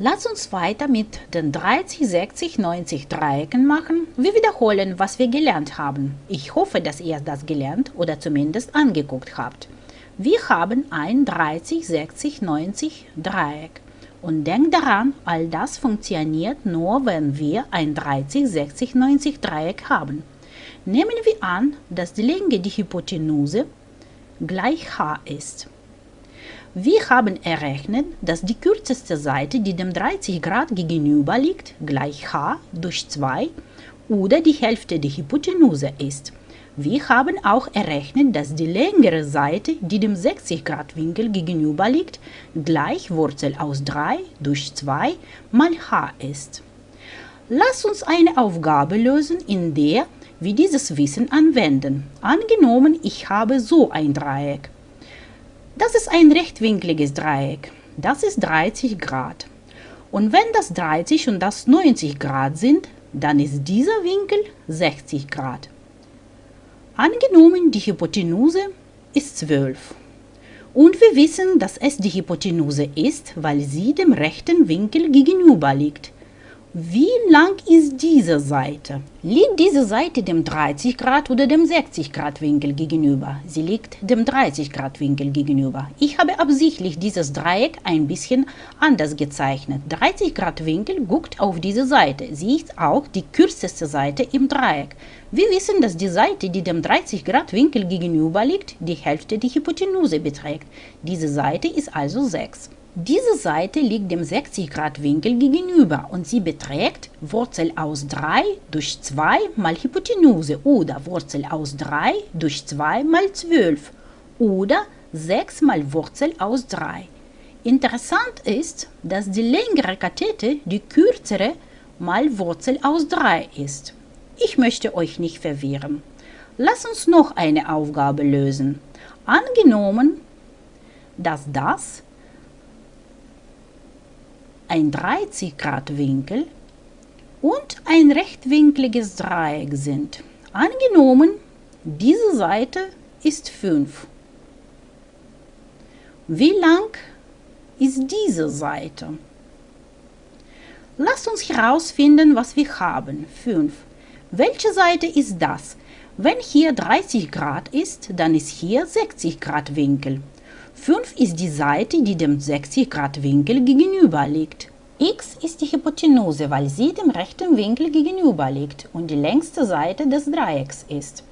Lass uns weiter mit den 30, 60, 90 Dreiecken machen. Wir wiederholen, was wir gelernt haben. Ich hoffe, dass ihr das gelernt oder zumindest angeguckt habt. Wir haben ein 30, 60, 90 Dreieck. Und denkt daran, all das funktioniert nur, wenn wir ein 30, 60, 90 Dreieck haben. Nehmen wir an, dass die Länge der Hypotenuse gleich h ist. Wir haben errechnet, dass die kürzeste Seite, die dem 30 Grad gegenüber liegt, gleich h durch 2 oder die Hälfte der Hypotenuse ist. Wir haben auch errechnet, dass die längere Seite, die dem 60 Grad Winkel gegenüber liegt, gleich Wurzel aus 3 durch 2 mal h ist. Lass uns eine Aufgabe lösen, in der wir dieses Wissen anwenden. Angenommen, ich habe so ein Dreieck. Das ist ein rechtwinkliges Dreieck. Das ist 30 Grad. Und wenn das 30 und das 90 Grad sind, dann ist dieser Winkel 60 Grad. Angenommen, die Hypotenuse ist 12. Und wir wissen, dass es die Hypotenuse ist, weil sie dem rechten Winkel gegenüber liegt. Wie lang ist diese Seite? Liegt diese Seite dem 30 Grad oder dem 60 Grad Winkel gegenüber? Sie liegt dem 30 Grad Winkel gegenüber. Ich habe absichtlich dieses Dreieck ein bisschen anders gezeichnet. 30 Grad Winkel guckt auf diese Seite. Sie ist auch die kürzeste Seite im Dreieck. Wir wissen, dass die Seite, die dem 30 Grad Winkel gegenüber liegt, die Hälfte der Hypotenuse beträgt. Diese Seite ist also 6. Diese Seite liegt dem 60 Grad Winkel gegenüber und sie beträgt Wurzel aus 3 durch 2 mal Hypotenuse oder Wurzel aus 3 durch 2 mal 12 oder 6 mal Wurzel aus 3. Interessant ist, dass die längere Kathete die kürzere mal Wurzel aus 3 ist. Ich möchte euch nicht verwirren. Lass uns noch eine Aufgabe lösen. Angenommen, dass das ein 30 Grad Winkel und ein rechtwinkliges Dreieck sind. Angenommen, diese Seite ist 5. Wie lang ist diese Seite? Lasst uns herausfinden, was wir haben. 5. Welche Seite ist das? Wenn hier 30 Grad ist, dann ist hier 60 Grad Winkel. 5 ist die Seite, die dem 60 Grad Winkel gegenüber liegt. x ist die Hypotenuse, weil sie dem rechten Winkel gegenüber liegt und die längste Seite des Dreiecks ist.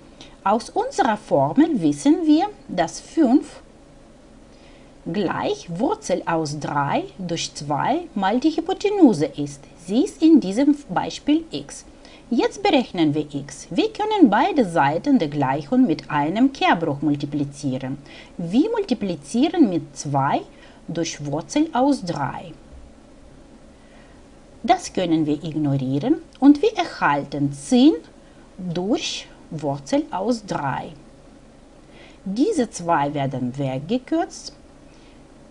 Aus unserer Formel wissen wir, dass 5 gleich Wurzel aus 3 durch 2 mal die Hypotenuse ist. Sie ist in diesem Beispiel x. Jetzt berechnen wir x. Wir können beide Seiten der Gleichung mit einem Kehrbruch multiplizieren. Wir multiplizieren mit 2 durch Wurzel aus 3. Das können wir ignorieren und wir erhalten 10 durch Wurzel aus 3. Diese 2 werden weggekürzt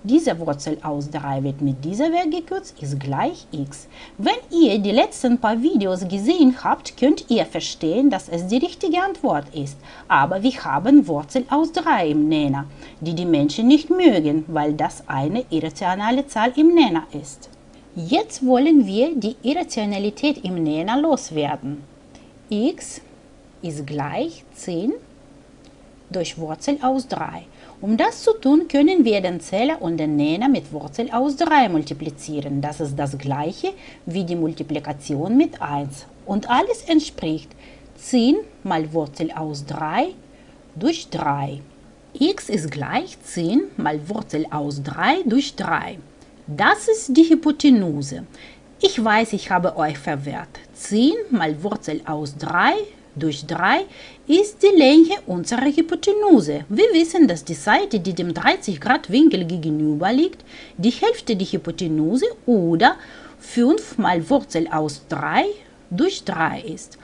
diese Wurzel aus 3 wird mit dieser weggekürzt, ist gleich x. Wenn ihr die letzten paar Videos gesehen habt, könnt ihr verstehen, dass es die richtige Antwort ist. Aber wir haben Wurzel aus 3 im Nenner, die die Menschen nicht mögen, weil das eine irrationale Zahl im Nenner ist. Jetzt wollen wir die Irrationalität im Nenner loswerden. x ist gleich 10 durch Wurzel aus 3. Um das zu tun, können wir den Zähler und den Nenner mit Wurzel aus 3 multiplizieren. Das ist das gleiche wie die Multiplikation mit 1. Und alles entspricht 10 mal Wurzel aus 3 durch 3. x ist gleich 10 mal Wurzel aus 3 durch 3. Das ist die Hypotenuse. Ich weiß, ich habe euch verwehrt. 10 mal Wurzel aus 3 durch 3 ist die Länge unserer Hypotenuse. Wir wissen, dass die Seite, die dem 30 Grad Winkel gegenüber liegt, die Hälfte der Hypotenuse oder 5 mal Wurzel aus 3 durch 3 ist.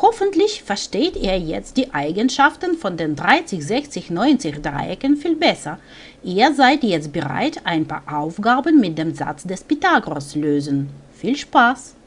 Hoffentlich versteht ihr jetzt die Eigenschaften von den 30, 60, 90 Dreiecken viel besser. Ihr seid jetzt bereit, ein paar Aufgaben mit dem Satz des Pythagoras lösen. Viel Spaß!